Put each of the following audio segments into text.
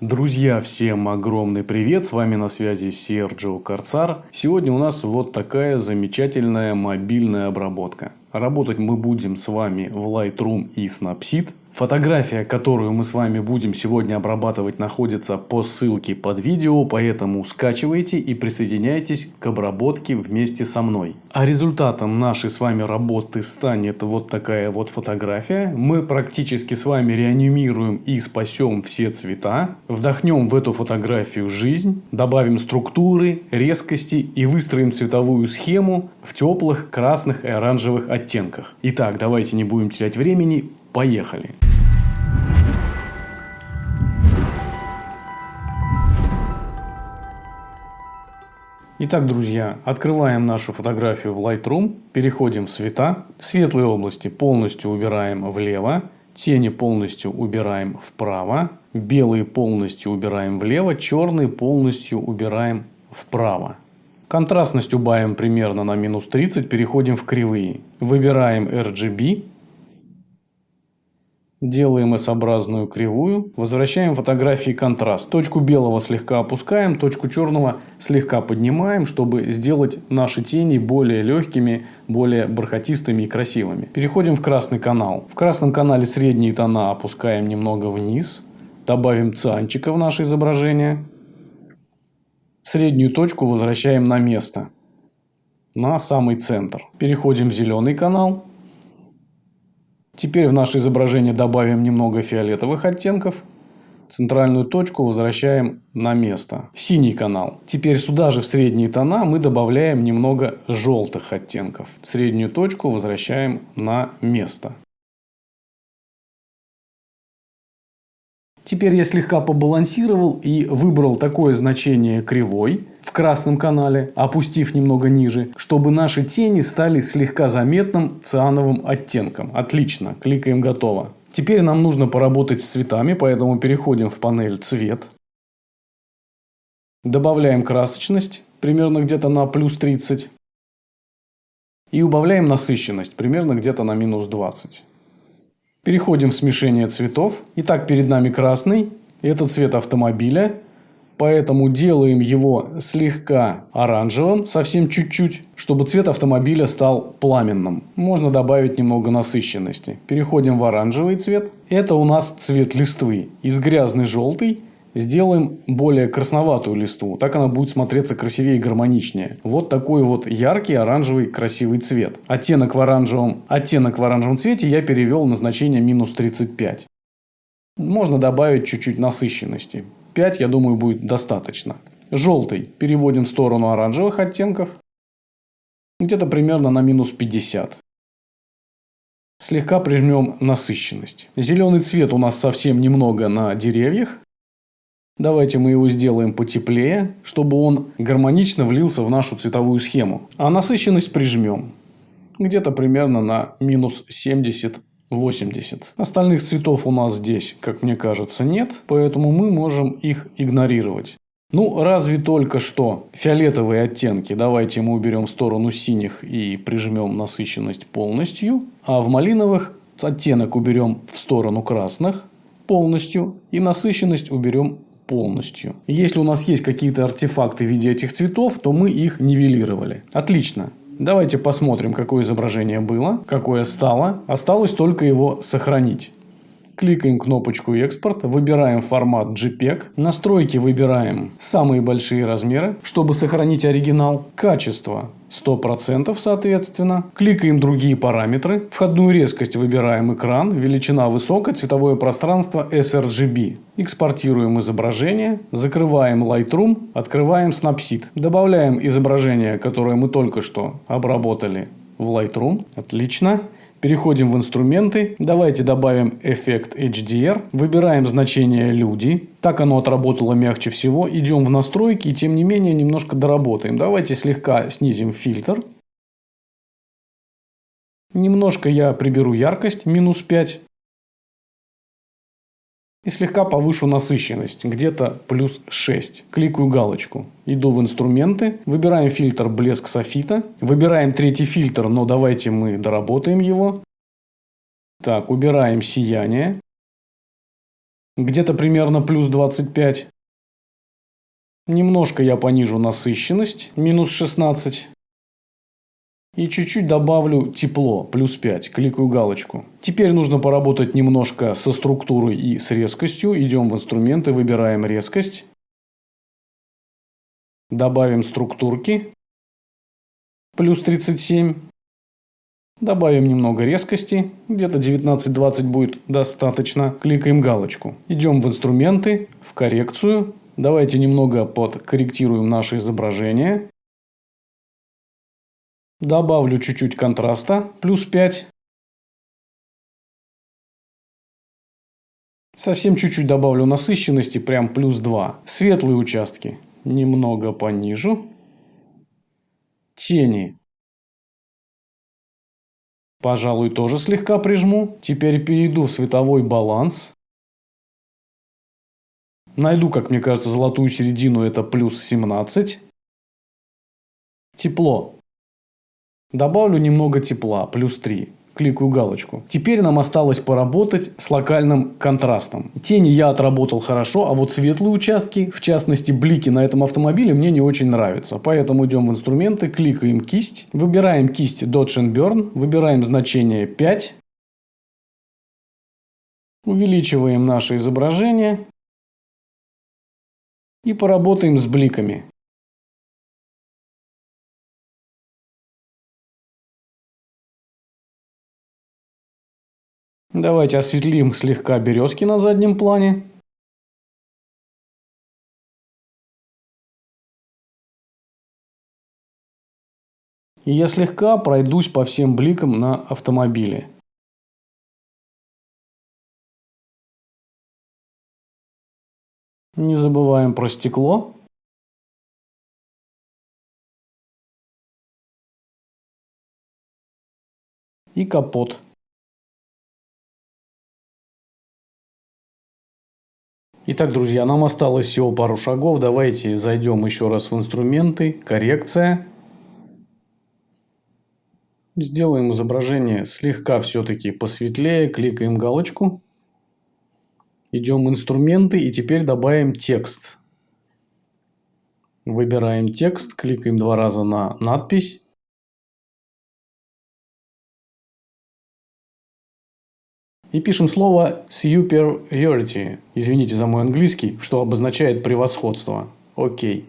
Друзья, всем огромный привет! С вами на связи Серджио Карцар. Сегодня у нас вот такая замечательная мобильная обработка. Работать мы будем с вами в Lightroom и Snapseed. Фотография, которую мы с вами будем сегодня обрабатывать, находится по ссылке под видео, поэтому скачивайте и присоединяйтесь к обработке вместе со мной. А результатом нашей с вами работы станет вот такая вот фотография. Мы практически с вами реанимируем и спасем все цвета, вдохнем в эту фотографию жизнь, добавим структуры, резкости и выстроим цветовую схему в теплых красных и оранжевых оттенках. Итак, давайте не будем терять времени, Поехали! Итак, друзья, открываем нашу фотографию в Lightroom, переходим в цвета. Светлые области полностью убираем влево, тени полностью убираем вправо, белые полностью убираем влево, черные полностью убираем вправо. Контрастность убавим примерно на минус 30, переходим в кривые. Выбираем RGB, Делаем S-образную кривую, возвращаем фотографии контраст. Точку белого слегка опускаем, точку черного слегка поднимаем, чтобы сделать наши тени более легкими, более бархатистыми и красивыми. Переходим в красный канал. В красном канале средние тона опускаем немного вниз. Добавим цианчика в наше изображение. Среднюю точку возвращаем на место, на самый центр. Переходим в зеленый канал. Теперь в наше изображение добавим немного фиолетовых оттенков. Центральную точку возвращаем на место. Синий канал. Теперь сюда же в средние тона мы добавляем немного желтых оттенков. Среднюю точку возвращаем на место. Теперь я слегка побалансировал и выбрал такое значение кривой в красном канале, опустив немного ниже, чтобы наши тени стали слегка заметным циановым оттенком. Отлично, кликаем «Готово». Теперь нам нужно поработать с цветами, поэтому переходим в панель «Цвет». Добавляем красочность, примерно где-то на плюс 30. И убавляем насыщенность, примерно где-то на минус 20. Переходим в смешение цветов. Итак, перед нами красный. Это цвет автомобиля. Поэтому делаем его слегка оранжевым, совсем чуть-чуть, чтобы цвет автомобиля стал пламенным. Можно добавить немного насыщенности. Переходим в оранжевый цвет. Это у нас цвет листвы. Из грязный желтый сделаем более красноватую листву. Так она будет смотреться красивее и гармоничнее. Вот такой вот яркий оранжевый красивый цвет. Оттенок в оранжевом, оттенок в оранжевом цвете я перевел на значение минус 35. Можно добавить чуть-чуть насыщенности. 5, я думаю, будет достаточно. Желтый переводим в сторону оранжевых оттенков. Где-то примерно на минус 50. Слегка прижмем насыщенность. Зеленый цвет у нас совсем немного на деревьях. Давайте мы его сделаем потеплее, чтобы он гармонично влился в нашу цветовую схему. А насыщенность прижмем. Где-то примерно на минус 70 80. Остальных цветов у нас здесь, как мне кажется, нет, поэтому мы можем их игнорировать. Ну, разве только что фиолетовые оттенки давайте мы уберем в сторону синих и прижмем насыщенность полностью. А в малиновых оттенок уберем в сторону красных полностью и насыщенность уберем полностью. Если у нас есть какие-то артефакты в виде этих цветов, то мы их нивелировали. Отлично. Давайте посмотрим, какое изображение было, какое стало. Осталось только его сохранить. Кликаем кнопочку «Экспорт», выбираем формат JPEG, настройки выбираем самые большие размеры, чтобы сохранить оригинал, качество 100% соответственно. Кликаем другие параметры, входную резкость выбираем экран, величина высокая, цветовое пространство sRGB. Экспортируем изображение, закрываем Lightroom, открываем Snapseed. Добавляем изображение, которое мы только что обработали в Lightroom. Отлично. Переходим в инструменты. Давайте добавим эффект HDR. Выбираем значение люди. Так оно отработало мягче всего. Идем в настройки и тем не менее немножко доработаем. Давайте слегка снизим фильтр. Немножко я приберу яркость, минус 5. И слегка повышу насыщенность, где-то плюс 6. Кликаю галочку. Иду в инструменты, выбираем фильтр блеск софита. Выбираем третий фильтр, но давайте мы доработаем его. Так, убираем сияние. где-то примерно плюс 25. Немножко я понижу насыщенность, минус 16. И чуть-чуть добавлю тепло, плюс 5, кликаю галочку. Теперь нужно поработать немножко со структурой и с резкостью. Идем в инструменты, выбираем резкость. Добавим структурки. Плюс 37. Добавим немного резкости. Где-то 19-20 будет достаточно. Кликаем галочку. Идем в инструменты, в коррекцию. Давайте немного подкорректируем наше изображение. Добавлю чуть-чуть контраста, плюс 5. Совсем чуть-чуть добавлю насыщенности, прям плюс 2. Светлые участки немного понижу. Тени. Пожалуй, тоже слегка прижму. Теперь перейду в световой баланс. Найду, как мне кажется, золотую середину, это плюс 17. Тепло. Добавлю немного тепла, плюс 3. Кликаю галочку. Теперь нам осталось поработать с локальным контрастом. Тени я отработал хорошо, а вот светлые участки, в частности блики на этом автомобиле, мне не очень нравятся. Поэтому идем в инструменты, кликаем кисть, выбираем кисть Dodge Burn, выбираем значение 5. Увеличиваем наше изображение. И поработаем с бликами. Давайте осветлим слегка березки на заднем плане. И я слегка пройдусь по всем бликам на автомобиле. Не забываем про стекло. И капот. Итак, друзья, нам осталось всего пару шагов. Давайте зайдем еще раз в инструменты. Коррекция. Сделаем изображение слегка все-таки посветлее. Кликаем галочку. Идем инструменты и теперь добавим текст. Выбираем текст, кликаем два раза на надпись. И пишем слово superiority. Извините за мой английский, что обозначает превосходство. Окей.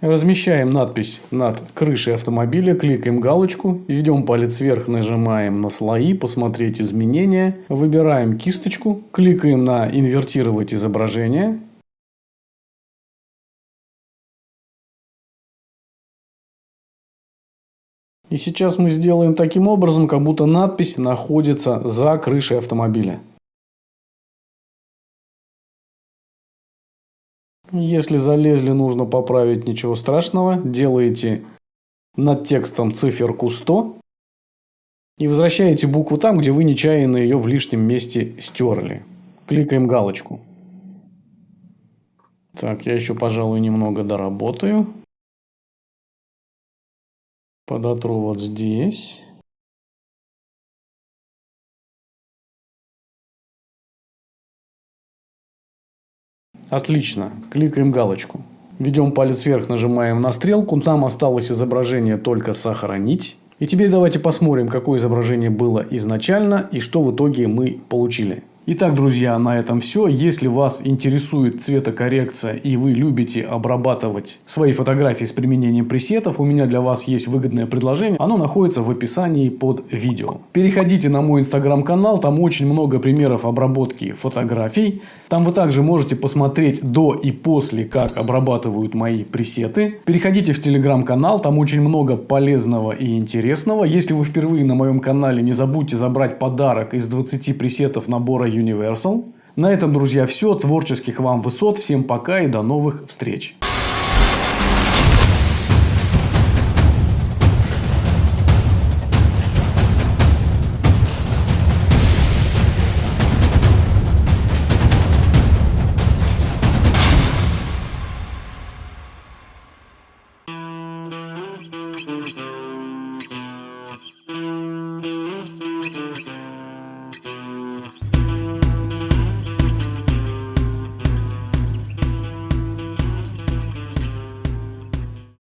Размещаем надпись над крышей автомобиля, кликаем галочку, ведем палец вверх, нажимаем на слои, посмотреть изменения, выбираем кисточку, кликаем на инвертировать изображение, И сейчас мы сделаем таким образом, как будто надпись находится за крышей автомобиля. Если залезли, нужно поправить, ничего страшного. Делаете над текстом циферку 100 и возвращаете букву там, где вы нечаянно ее в лишнем месте стерли. Кликаем галочку. Так, я еще, пожалуй, немного доработаю. Подотру вот здесь. Отлично. Кликаем галочку. Ведем палец вверх, нажимаем на стрелку. Нам осталось изображение только сохранить. И теперь давайте посмотрим, какое изображение было изначально и что в итоге мы получили. Итак, друзья, на этом все. Если вас интересует цветокоррекция и вы любите обрабатывать свои фотографии с применением пресетов, у меня для вас есть выгодное предложение. Оно находится в описании под видео. Переходите на мой инстаграм-канал, там очень много примеров обработки фотографий. Там вы также можете посмотреть до и после, как обрабатывают мои пресеты. Переходите в телеграм-канал, там очень много полезного и интересного. Если вы впервые на моем канале, не забудьте забрать подарок из 20 пресетов набора Universal. На этом, друзья, все. Творческих вам высот. Всем пока и до новых встреч.